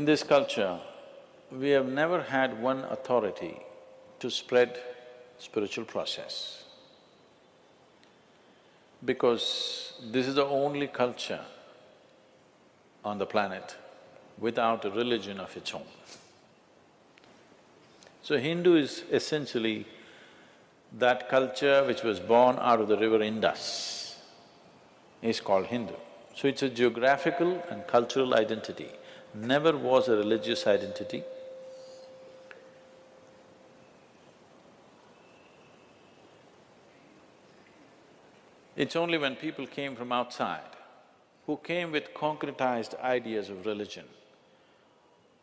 In this culture, we have never had one authority to spread spiritual process. Because this is the only culture on the planet without a religion of its own. So Hindu is essentially that culture which was born out of the river Indus is called Hindu. So it's a geographical and cultural identity, never was a religious identity. It's only when people came from outside, who came with concretized ideas of religion,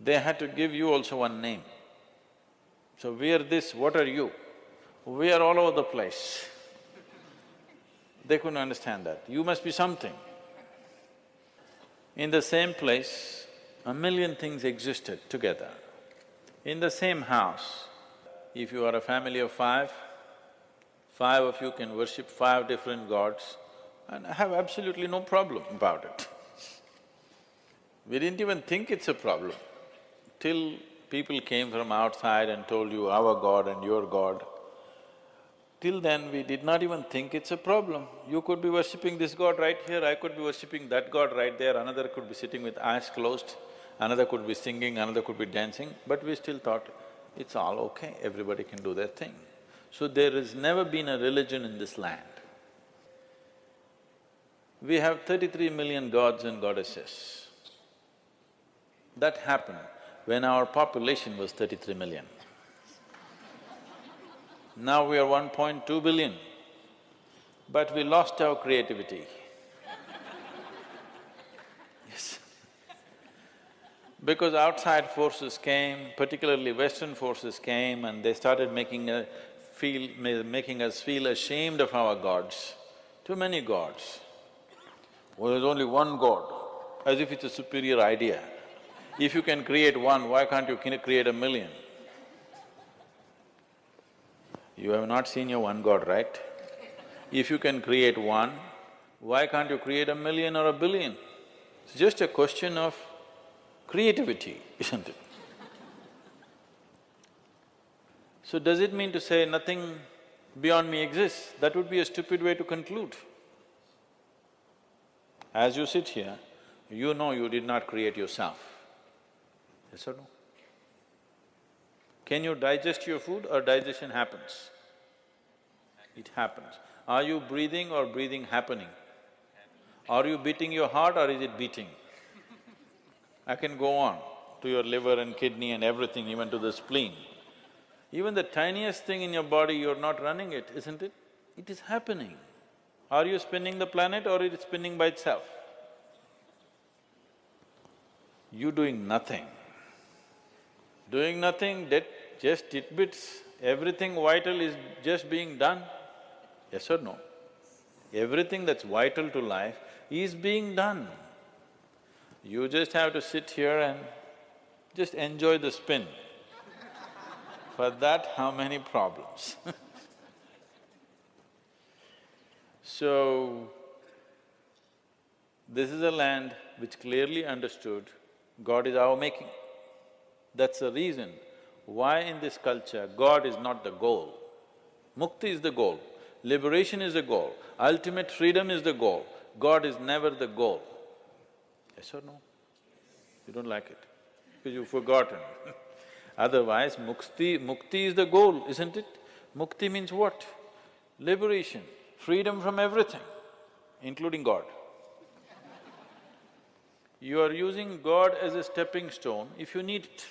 they had to give you also one name. So we are this, what are you? We are all over the place. They couldn't understand that. You must be something. In the same place, a million things existed together. In the same house, if you are a family of five, five of you can worship five different gods and have absolutely no problem about it. We didn't even think it's a problem till people came from outside and told you our God and your God. Till then, we did not even think it's a problem. You could be worshipping this god right here, I could be worshipping that god right there, another could be sitting with eyes closed, another could be singing, another could be dancing, but we still thought, it's all okay, everybody can do their thing. So there has never been a religion in this land. We have thirty-three million gods and goddesses. That happened when our population was thirty-three million. Now we are 1.2 billion, but we lost our creativity. Because outside forces came, particularly Western forces came and they started making a feel… making us feel ashamed of our gods. Too many gods. Well, there's only one god, as if it's a superior idea. If you can create one, why can't you create a million? You have not seen your one god, right? If you can create one, why can't you create a million or a billion? It's just a question of creativity, isn't it? So does it mean to say nothing beyond me exists? That would be a stupid way to conclude. As you sit here, you know you did not create yourself. Yes or no? Can you digest your food or digestion happens? It happens. Are you breathing or breathing happening? Are you beating your heart or is it beating? I can go on to your liver and kidney and everything, even to the spleen. Even the tiniest thing in your body, you're not running it, isn't it? It is happening. Are you spinning the planet or it is spinning by itself? You doing nothing. Doing nothing, just tidbits, everything vital is just being done, yes or no? Everything that's vital to life is being done. You just have to sit here and just enjoy the spin. For that, how many problems So, this is a land which clearly understood God is our making. That's the reason why in this culture God is not the goal. Mukti is the goal, liberation is the goal, ultimate freedom is the goal. God is never the goal. Yes or no? You don't like it, because you've forgotten Otherwise, mukti… mukti is the goal, isn't it? Mukti means what? Liberation, freedom from everything, including God. You are using God as a stepping stone if you need it.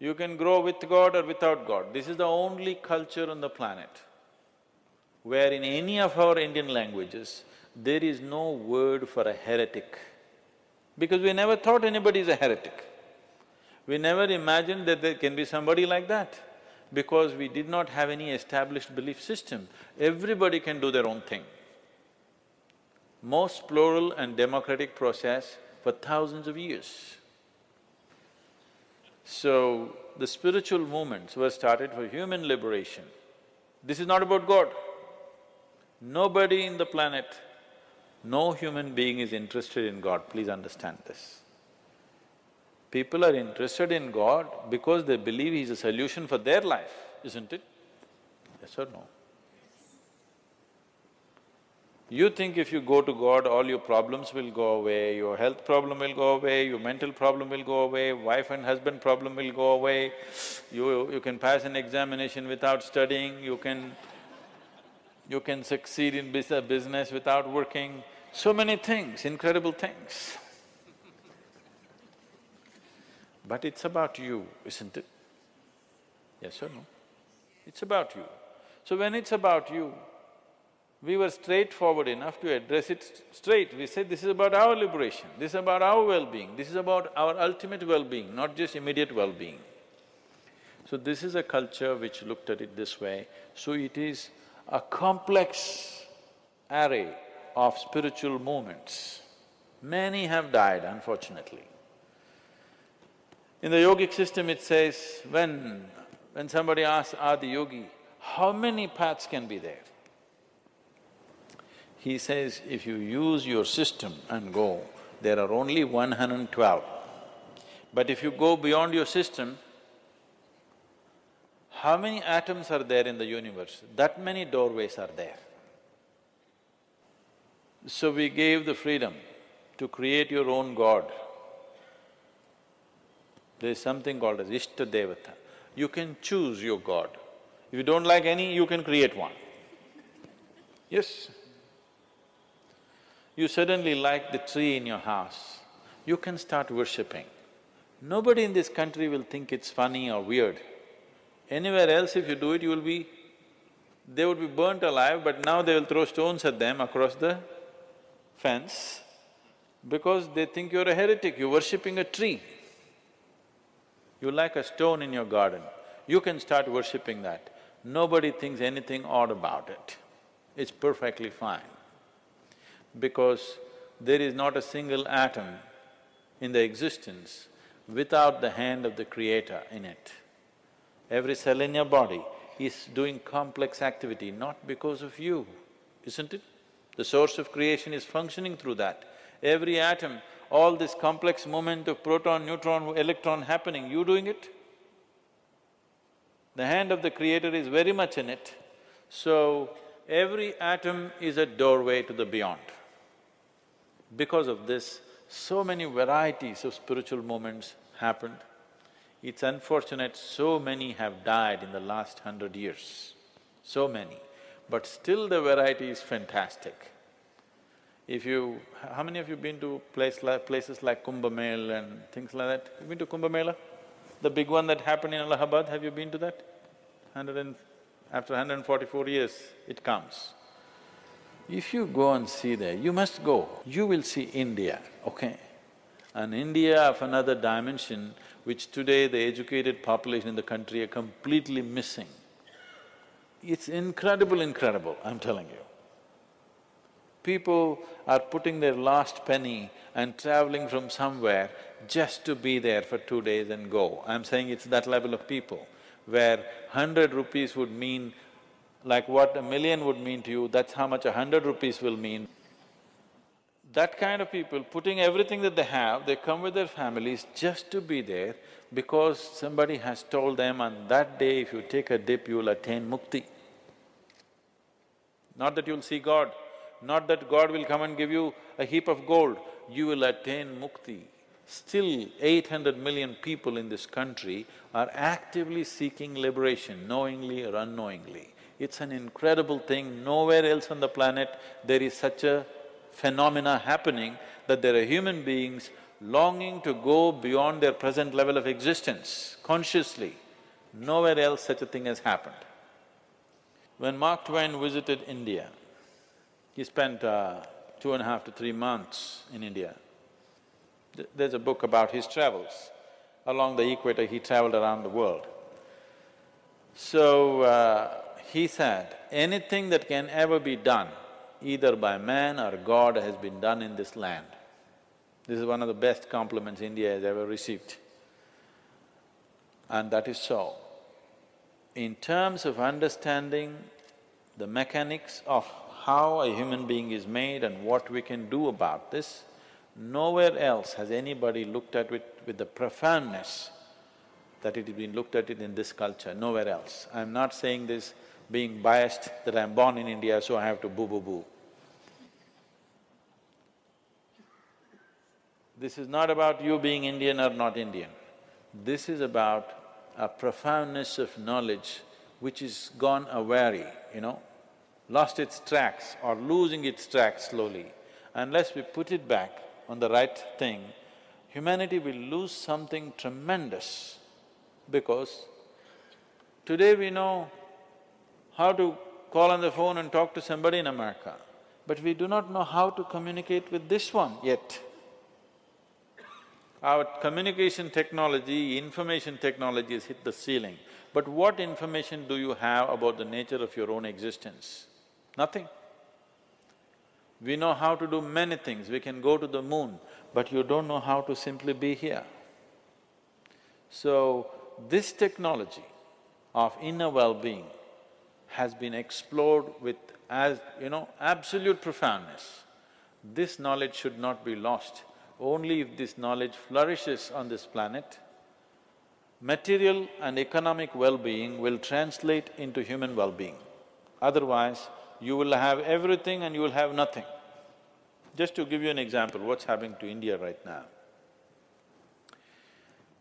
You can grow with God or without God. This is the only culture on the planet where in any of our Indian languages, there is no word for a heretic. Because we never thought anybody is a heretic. We never imagined that there can be somebody like that because we did not have any established belief system. Everybody can do their own thing. Most plural and democratic process for thousands of years. So, the spiritual movements were started for human liberation. This is not about God. Nobody in the planet, no human being is interested in God, please understand this. People are interested in God because they believe He's a solution for their life, isn't it? Yes or no? You think if you go to God, all your problems will go away, your health problem will go away, your mental problem will go away, wife and husband problem will go away, you… you can pass an examination without studying, you can… you can succeed in business without working, so many things, incredible things. But it's about you, isn't it? Yes or no? It's about you. So when it's about you, we were straightforward enough to address it straight. We said, this is about our liberation, this is about our well-being, this is about our ultimate well-being, not just immediate well-being. So this is a culture which looked at it this way, so it is a complex array of spiritual movements. Many have died, unfortunately. In the yogic system it says, when… when somebody asks Adi Yogi, how many paths can be there? He says, if you use your system and go, there are only 112. But if you go beyond your system, how many atoms are there in the universe? That many doorways are there. So we gave the freedom to create your own god. There is something called as Ishta Devata. You can choose your god. If you don't like any, you can create one. Yes, you suddenly like the tree in your house, you can start worshipping. Nobody in this country will think it's funny or weird. Anywhere else if you do it, you will be… they would be burnt alive, but now they will throw stones at them across the fence because they think you're a heretic, you're worshipping a tree. You like a stone in your garden, you can start worshipping that. Nobody thinks anything odd about it. It's perfectly fine because there is not a single atom in the existence without the hand of the creator in it. Every cell in your body is doing complex activity not because of you, isn't it? The source of creation is functioning through that. Every atom, all this complex movement of proton, neutron, electron happening, you doing it? The hand of the creator is very much in it. So, every atom is a doorway to the beyond. Because of this, so many varieties of spiritual movements happened. It's unfortunate so many have died in the last hundred years, so many. But still the variety is fantastic. If you… how many of you been to place places like Kumbh Mela and things like that? You been to Kumbh Mela? The big one that happened in Allahabad, have you been to that? Hundred and… after 144 years, it comes. If you go and see there, you must go, you will see India, okay? An India of another dimension, which today the educated population in the country are completely missing. It's incredible, incredible, I'm telling you. People are putting their last penny and traveling from somewhere just to be there for two days and go. I'm saying it's that level of people, where hundred rupees would mean like what a million would mean to you, that's how much a hundred rupees will mean. That kind of people, putting everything that they have, they come with their families just to be there because somebody has told them on that day if you take a dip, you'll attain mukti. Not that you'll see God, not that God will come and give you a heap of gold, you will attain mukti. Still, eight hundred million people in this country are actively seeking liberation, knowingly or unknowingly. It's an incredible thing, nowhere else on the planet there is such a phenomena happening that there are human beings longing to go beyond their present level of existence consciously. Nowhere else such a thing has happened. When Mark Twain visited India, he spent uh, two and a half to three months in India. There's a book about his travels. Along the equator, he traveled around the world. So, uh, he said, anything that can ever be done, either by man or God, has been done in this land. This is one of the best compliments India has ever received. And that is so. In terms of understanding the mechanics of how a human being is made and what we can do about this, Nowhere else has anybody looked at it with the profoundness that it has been looked at it in this culture, nowhere else. I'm not saying this being biased that I'm born in India, so I have to boo-boo-boo. This is not about you being Indian or not Indian. This is about a profoundness of knowledge which is gone awry, you know, lost its tracks or losing its tracks slowly. Unless we put it back on the right thing, humanity will lose something tremendous because today we know how to call on the phone and talk to somebody in America, but we do not know how to communicate with this one yet. Our communication technology, information technology has hit the ceiling. But what information do you have about the nature of your own existence? Nothing. We know how to do many things, we can go to the moon, but you don't know how to simply be here. So, this technology of inner well-being has been explored with as, you know, absolute profoundness. This knowledge should not be lost. Only if this knowledge flourishes on this planet, material and economic well-being will translate into human well-being. Otherwise, you will have everything and you will have nothing. Just to give you an example, what's happening to India right now.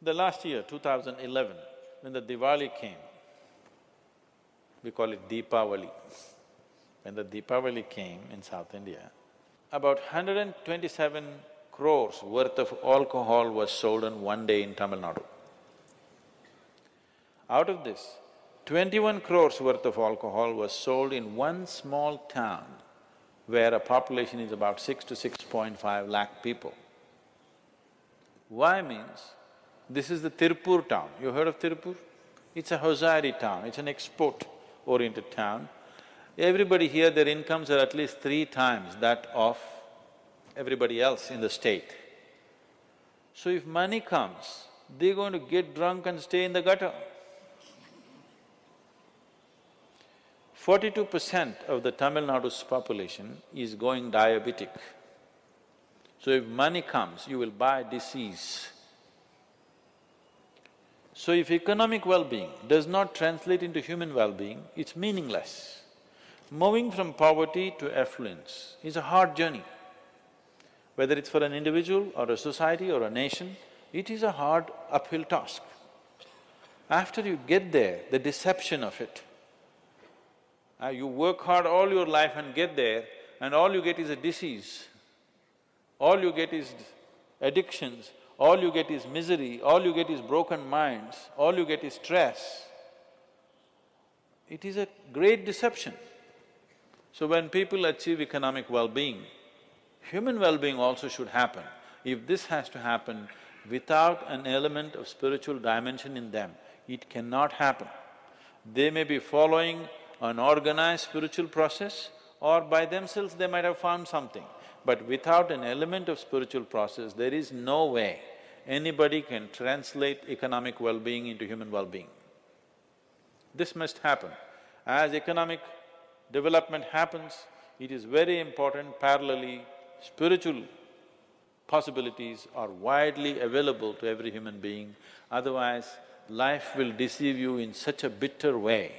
The last year, 2011, when the Diwali came, we call it Deepavali. When the Deepavali came in South India, about 127 crores worth of alcohol was sold in one day in Tamil Nadu. Out of this, twenty-one crores worth of alcohol was sold in one small town where a population is about six to six point five lakh people. Why means, this is the Tirupur town. You heard of Tirupur? It's a hosiery town, it's an export-oriented town. Everybody here, their incomes are at least three times that of everybody else in the state. So if money comes, they're going to get drunk and stay in the gutter. Forty-two percent of the Tamil Nadu's population is going diabetic. So if money comes, you will buy disease. So if economic well-being does not translate into human well-being, it's meaningless. Moving from poverty to affluence is a hard journey whether it's for an individual or a society or a nation, it is a hard uphill task. After you get there, the deception of it, uh, you work hard all your life and get there and all you get is a disease, all you get is addictions, all you get is misery, all you get is broken minds, all you get is stress. It is a great deception. So when people achieve economic well-being, Human well-being also should happen. If this has to happen without an element of spiritual dimension in them, it cannot happen. They may be following an organized spiritual process or by themselves they might have found something. But without an element of spiritual process, there is no way anybody can translate economic well-being into human well-being. This must happen. As economic development happens, it is very important parallelly spiritual possibilities are widely available to every human being, otherwise life will deceive you in such a bitter way